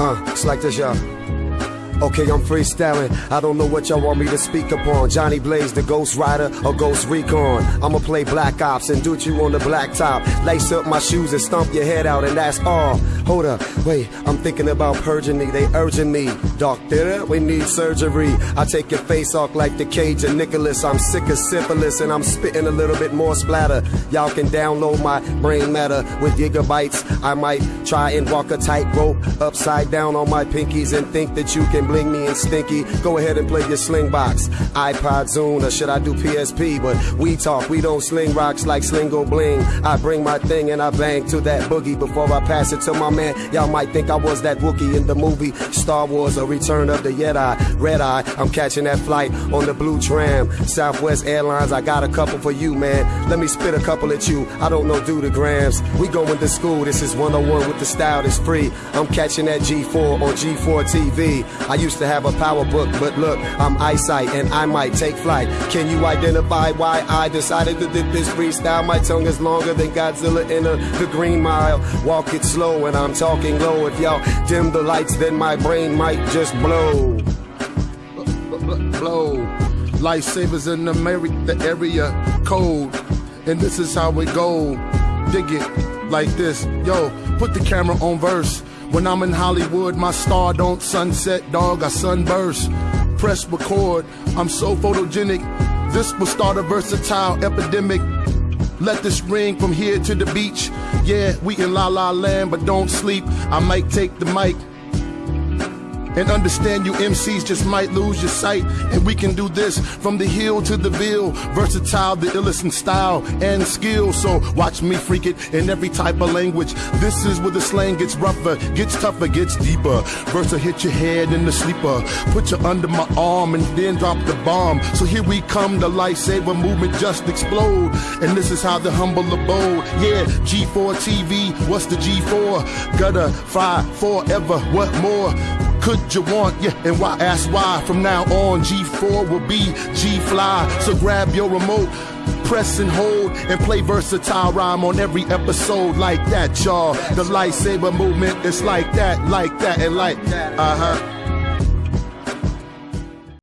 Uh, it's like this, y'all. Okay, I'm freestyling. I don't know what y'all want me to speak upon. Johnny Blaze, the Ghost Rider, or Ghost Recon. I'ma play Black Ops and do you on the blacktop. Lace up my shoes and stomp your head out, and that's all. Hold up, wait, I'm thinking about purging me. They urging me. Doctor, we need surgery. I take your face off like the cage of Nicholas. I'm sick of syphilis, and I'm spitting a little bit more splatter. Y'all can download my brain matter with gigabytes. I might try and walk a tightrope upside down on my pinkies and think that you can bling me and stinky. Go ahead and play your Slingbox. iPod Zune, or should I do PSP? But we talk, we don't sling rocks like Slingo Bling. I bring my thing and I bang to that boogie before I pass it to my man. Y'all might think I was that Wookie in the movie Star Wars A Return of the Jedi. Red Eye, I'm catching that flight on the blue tram. Southwest Airlines, I got a couple for you, man. Let me spit a couple at you. I don't know do the grams. We going to school, this is 101 with the style that's free. I'm catching that G4 on G4 TV. I used to have a PowerBook, but look, I'm eyesight and I might take flight. Can you identify why I decided to do this freestyle? My tongue is longer than Godzilla in a, the Green Mile. Walk it slow and I'm talking low. If y'all dim the lights, then my brain might just blow. Blow. Lifesavers in America, the area code. And this is how it go. Dig it like this. Yo, put the camera on verse. When I'm in Hollywood, my star don't sunset, dog. I sunburst. Press record. I'm so photogenic. This will start a versatile epidemic. Let this ring from here to the beach. Yeah, we in La La Land, but don't sleep. I might take the mic. And understand you MCs just might lose your sight. And we can do this from the hill to the ville. Versatile, the illest in style and skill. So watch me freak it in every type of language. This is where the slang gets rougher, gets tougher, gets deeper. Versa hit your head in the sleeper. Put you under my arm and then drop the bomb. So here we come, the lifesaver movement just explode. And this is how the humble abode. Yeah, G4 TV, what's the G4? Gutter, fly forever, what more? Could you want? Yeah, and why ask why? From now on, G4 will be G Fly. So grab your remote, press and hold, and play versatile rhyme on every episode like that, y'all. The lightsaber movement is like that, like that, and like. Uh huh.